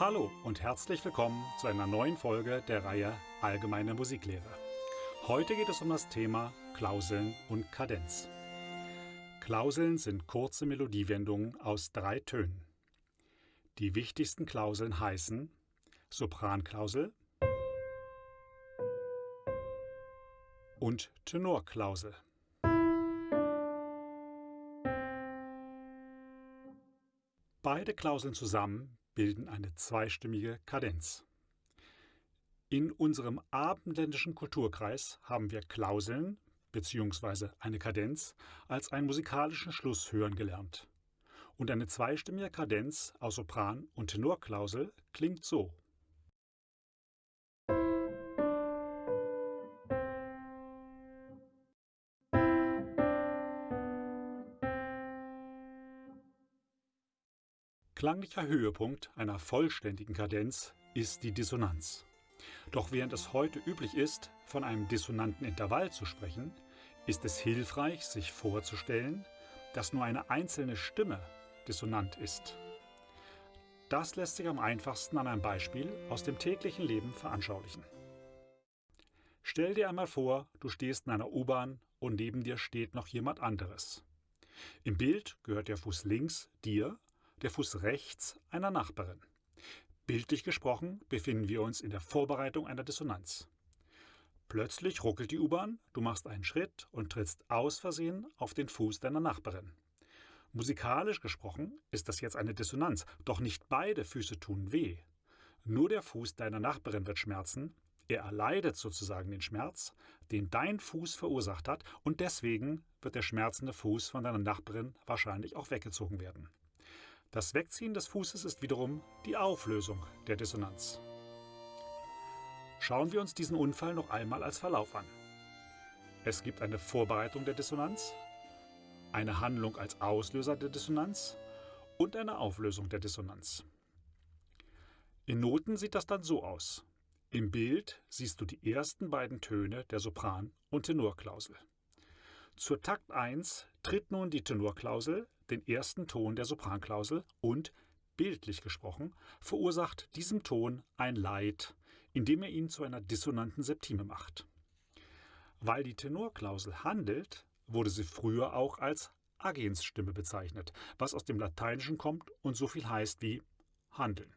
Hallo und herzlich willkommen zu einer neuen Folge der Reihe Allgemeine Musiklehre. Heute geht es um das Thema Klauseln und Kadenz. Klauseln sind kurze Melodiewendungen aus drei Tönen. Die wichtigsten Klauseln heißen Sopranklausel und Tenorklausel. Beide Klauseln zusammen bilden eine zweistimmige Kadenz. In unserem abendländischen Kulturkreis haben wir Klauseln bzw. eine Kadenz als einen musikalischen Schluss hören gelernt. Und eine zweistimmige Kadenz aus Sopran- und Tenorklausel klingt so. Klanglicher Höhepunkt einer vollständigen Kadenz ist die Dissonanz. Doch während es heute üblich ist, von einem dissonanten Intervall zu sprechen, ist es hilfreich, sich vorzustellen, dass nur eine einzelne Stimme dissonant ist. Das lässt sich am einfachsten an einem Beispiel aus dem täglichen Leben veranschaulichen. Stell dir einmal vor, du stehst in einer U-Bahn und neben dir steht noch jemand anderes. Im Bild gehört der Fuß links dir der Fuß rechts einer Nachbarin. Bildlich gesprochen befinden wir uns in der Vorbereitung einer Dissonanz. Plötzlich ruckelt die U-Bahn, du machst einen Schritt und trittst aus Versehen auf den Fuß deiner Nachbarin. Musikalisch gesprochen ist das jetzt eine Dissonanz, doch nicht beide Füße tun weh. Nur der Fuß deiner Nachbarin wird schmerzen, er erleidet sozusagen den Schmerz, den dein Fuß verursacht hat, und deswegen wird der schmerzende Fuß von deiner Nachbarin wahrscheinlich auch weggezogen werden. Das Wegziehen des Fußes ist wiederum die Auflösung der Dissonanz. Schauen wir uns diesen Unfall noch einmal als Verlauf an. Es gibt eine Vorbereitung der Dissonanz, eine Handlung als Auslöser der Dissonanz und eine Auflösung der Dissonanz. In Noten sieht das dann so aus. Im Bild siehst du die ersten beiden Töne der Sopran- und Tenorklausel. Zur Takt 1 tritt nun die Tenorklausel den ersten Ton der Sopranklausel und, bildlich gesprochen, verursacht diesem Ton ein Leid, indem er ihn zu einer dissonanten Septime macht. Weil die Tenorklausel handelt, wurde sie früher auch als Agensstimme bezeichnet, was aus dem Lateinischen kommt und so viel heißt wie handeln.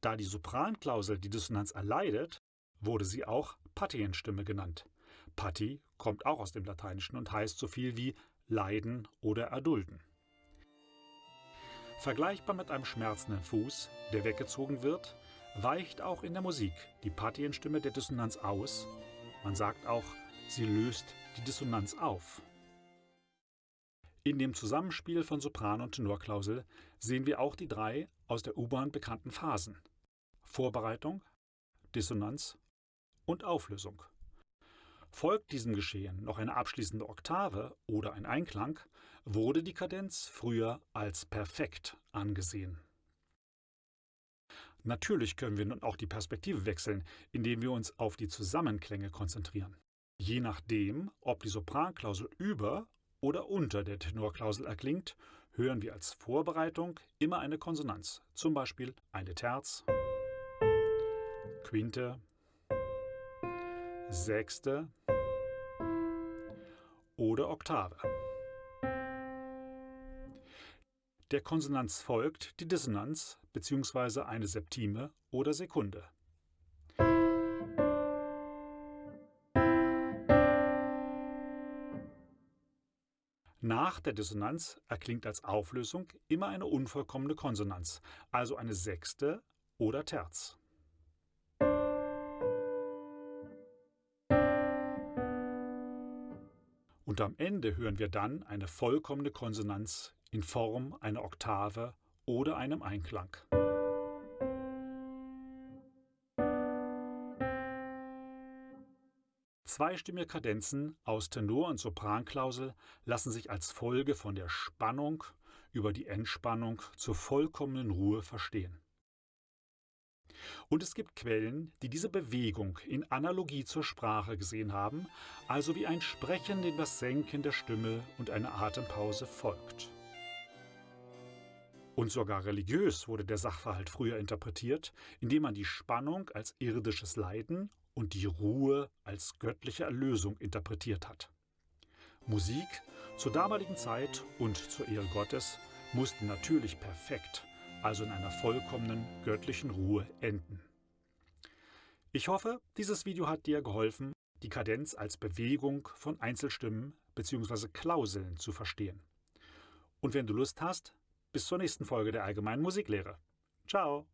Da die Sopranklausel die Dissonanz erleidet, wurde sie auch Patienstimme genannt. Patti kommt auch aus dem Lateinischen und heißt so viel wie leiden oder erdulden. Vergleichbar mit einem schmerzenden Fuß, der weggezogen wird, weicht auch in der Musik die Patienstimme der Dissonanz aus. Man sagt auch, sie löst die Dissonanz auf. In dem Zusammenspiel von Sopran- und Tenorklausel sehen wir auch die drei aus der U-Bahn bekannten Phasen. Vorbereitung, Dissonanz und Auflösung. Folgt diesem Geschehen noch eine abschließende Oktave oder ein Einklang, wurde die Kadenz früher als perfekt angesehen. Natürlich können wir nun auch die Perspektive wechseln, indem wir uns auf die Zusammenklänge konzentrieren. Je nachdem, ob die Sopranklausel über oder unter der Tenorklausel erklingt, hören wir als Vorbereitung immer eine Konsonanz, zum Beispiel eine Terz, Quinte, Sechste oder Oktave. Der Konsonanz folgt die Dissonanz bzw. eine Septime oder Sekunde. Nach der Dissonanz erklingt als Auflösung immer eine unvollkommene Konsonanz, also eine Sechste oder Terz. Und am Ende hören wir dann eine vollkommene Konsonanz in Form einer Oktave oder einem Einklang. Zweistimmige Kadenzen aus Tenor- und Sopranklausel lassen sich als Folge von der Spannung über die Entspannung zur vollkommenen Ruhe verstehen. Und es gibt Quellen, die diese Bewegung in Analogie zur Sprache gesehen haben, also wie ein Sprechen, dem das Senken der Stimme und eine Atempause folgt. Und sogar religiös wurde der Sachverhalt früher interpretiert, indem man die Spannung als irdisches Leiden und die Ruhe als göttliche Erlösung interpretiert hat. Musik zur damaligen Zeit und zur Ehre Gottes musste natürlich perfekt, also in einer vollkommenen göttlichen Ruhe enden. Ich hoffe, dieses Video hat dir geholfen, die Kadenz als Bewegung von Einzelstimmen bzw. Klauseln zu verstehen. Und wenn du Lust hast, bis zur nächsten Folge der Allgemeinen Musiklehre. Ciao!